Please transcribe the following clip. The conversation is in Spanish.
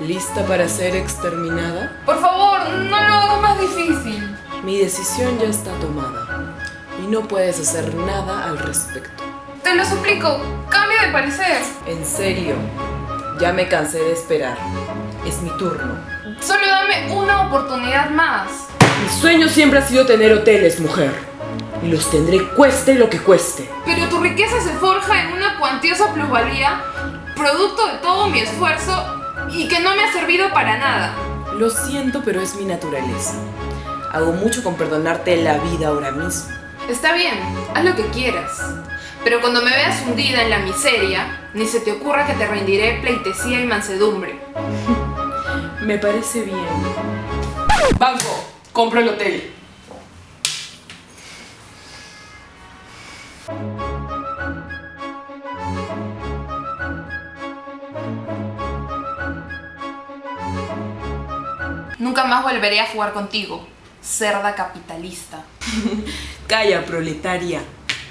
¿Lista para ser exterminada? Por favor, no lo hagas más difícil. Mi decisión ya está tomada y no puedes hacer nada al respecto. Te lo suplico, cambia de parecer. En serio, ya me cansé de esperar. Es mi turno. Solo dame una oportunidad más. Mi sueño siempre ha sido tener hoteles, mujer. Y los tendré cueste lo que cueste. Pero tu riqueza se forja en una cuantiosa plusvalía, producto de todo mi esfuerzo y que no me ha servido para nada. Lo siento, pero es mi naturaleza. Hago mucho con perdonarte la vida ahora mismo. Está bien, haz lo que quieras. Pero cuando me veas hundida en la miseria, ni se te ocurra que te rendiré pleitesía y mansedumbre. Me parece bien. Banco, compro el hotel. Nunca más volveré a jugar contigo, cerda capitalista. Calla, proletaria.